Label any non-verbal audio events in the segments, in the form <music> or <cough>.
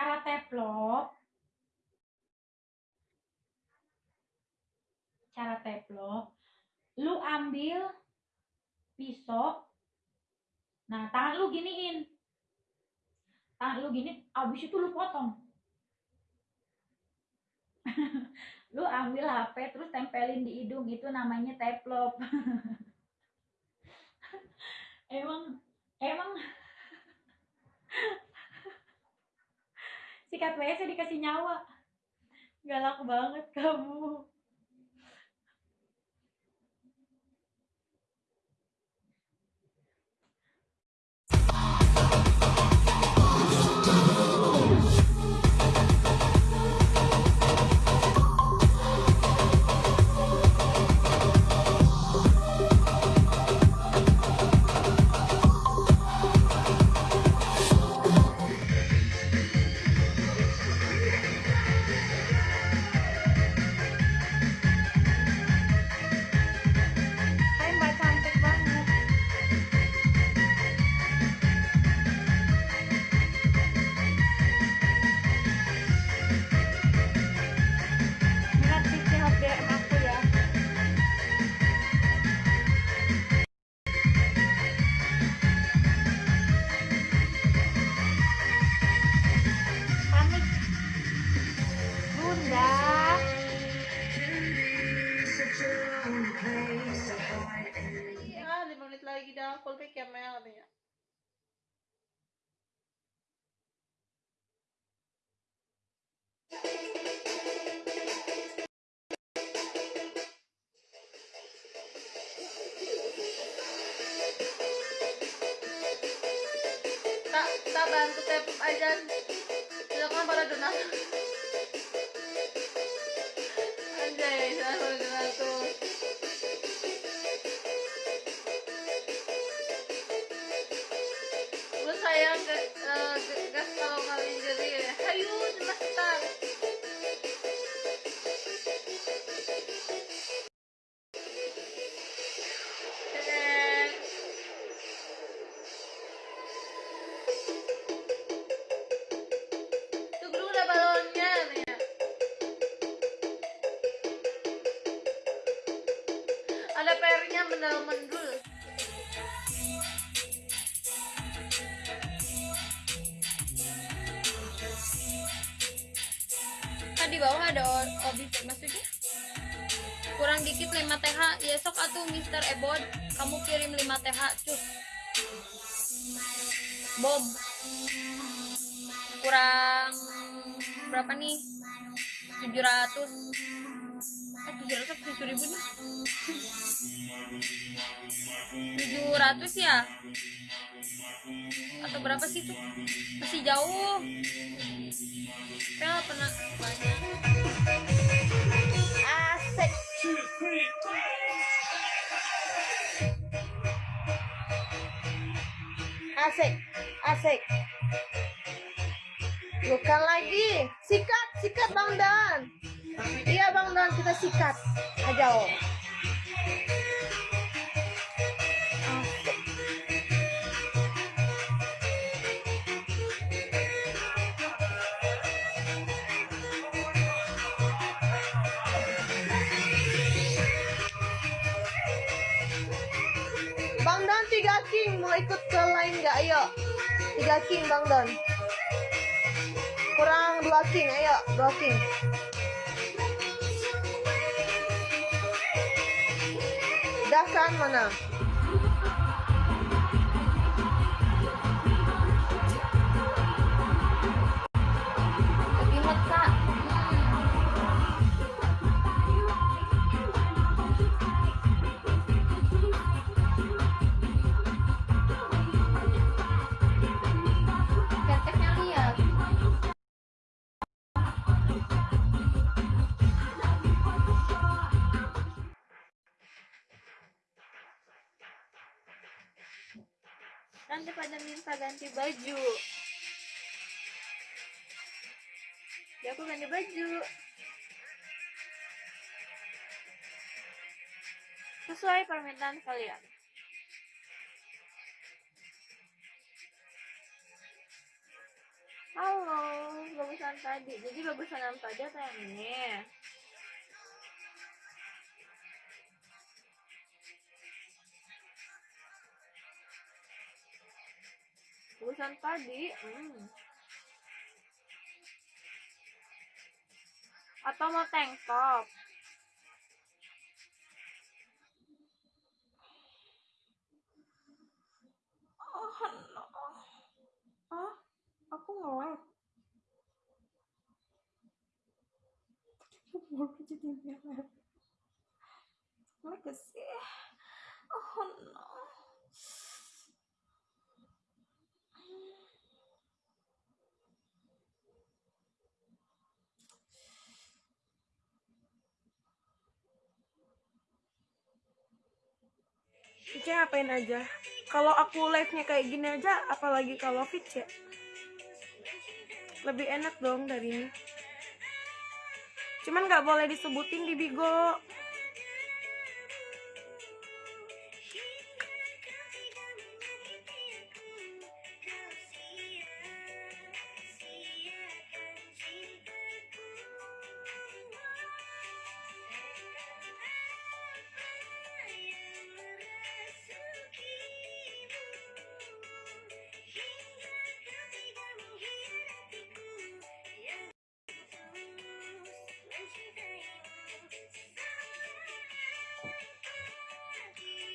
cara teplok. Cara teplok. Lu ambil pisau. Nah tangan lu giniin. Tangan lu gini abis itu lu potong. <laughs> Lu ambil HP terus tempelin di hidung. Itu namanya teplok. <laughs> Emang emang <laughs> sikat WC dikasih nyawa. Galak banget kamu Callback ya Mel katanya. Tak, tak bantu tepuk aja. Silakan para donatur. Anjay, silakan donatur. Ke, eh, ke- gas kalau kali jadi. Hayu, ya. Ada PR-nya mendal mendul. Bawah ada o- obi maksudnya? Kurang dikit 5 TH ya sok atuh Mister Ebod kamu kirim 5 TH cus. Bob kurang berapa nih? 700 eh 700 tujuh ribu nih? 700 ya? Atau berapa sih tuh masih jauh. Pel pernah asik asik. Bukan lagi. Sikat sikat bang Dan. Iya bang Dan kita sikat. Aja oh Bang Don tiga king mau ikut lain nggak? Ayo, tiga king Bang Don. Kurang dua king, ayo dua king. Udah kan mana? Nanti pada minta ganti baju. Ya aku ganti baju. Sesuai permintaan kalian. Halo, tadi. Jadi bagusan yang tadi atau yang ini? Bagusan tadi. Hmm. Atau mau tank top? Oh, no. Ah, aku nge-live. Baru jadi merah. Legacy. Oh, no. Vice ngapain aja? Kalau aku live-nya kayak gini aja, apalagi kalau Vice. Lebih enak dong dari ini. Cuman nggak boleh disebutin di Bigo.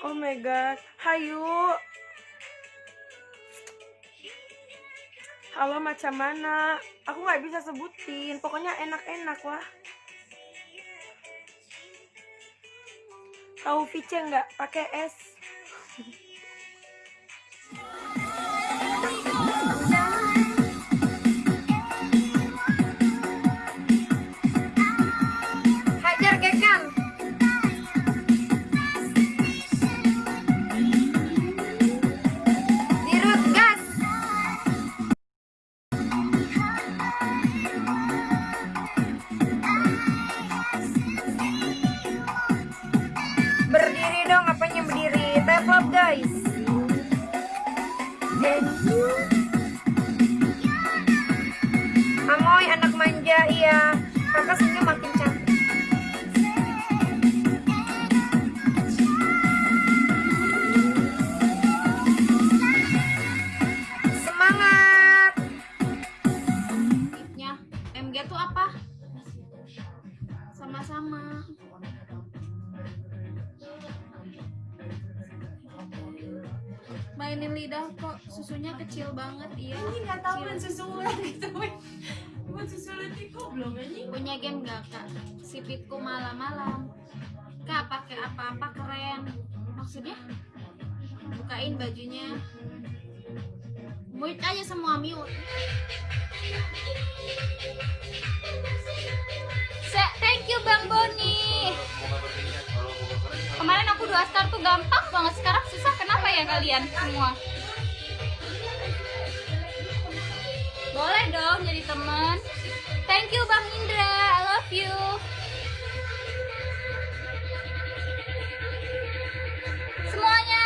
Oh my god, hayu. Halo macam mana? Aku nggak bisa sebutin. Pokoknya enak-enak lah. Tahu Vice nggak? Pakai es. Mainin lidah kok susunya kecil banget iya. Ini nggak tahu kecil. kan susulan gitu. Buat susulan di goblok anjing. Punya game gak kak? Sipitku malam-malam. Kak pakai apa-apa keren. Maksudnya? Bukain bajunya. Mute aja semua mute. Se- thank you Bang Boni. Kemarin aku dua star tuh gampang banget. Sekarang susah. Kenapa ya kalian semua? Boleh dong jadi teman. Thank you Bang Indra. I love you. Semuanya.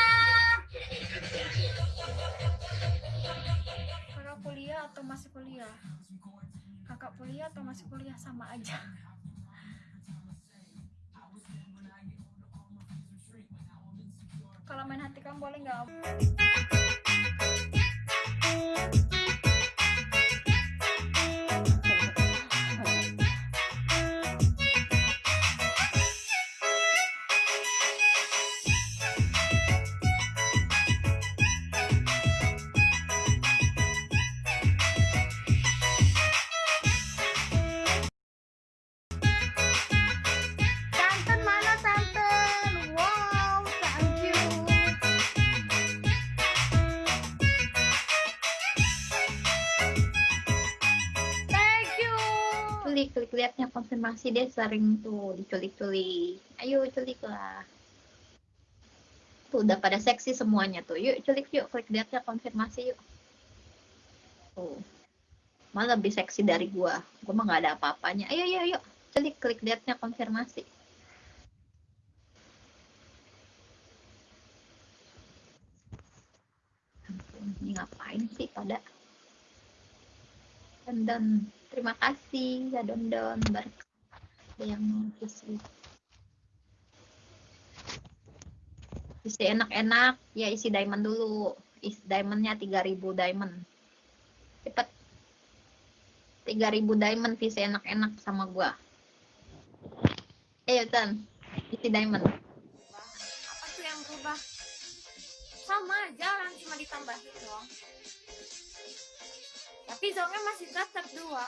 Kakak kuliah atau masih kuliah? Kakak kuliah atau masih kuliah sama aja. Main hati kamu boleh nggak? Culik liatnya konfirmasi dia sering tuh diculik-culik. Ayo culik lah tuh udah pada seksi semuanya tuh. Yuk culik yuk. Klik liatnya konfirmasi yuk. Tuh. Malah lebih seksi dari gua. Gua mah nggak ada apa-apanya. Ayo ayo yuk culik klik liatnya konfirmasi. Ini ngapain sih pada Dondon. Terima kasih ya Dondon. Ada yang mau isi. Enak-enak. Ya isi diamond dulu. Isi diamondnya 3000 diamond. Cepet. 3000 diamond isi enak-enak sama gua. Ayo Tan. Isi diamond. apa tuh yang berubah sama aja cuma ditambahin doang tapi zombie masih tetap dua.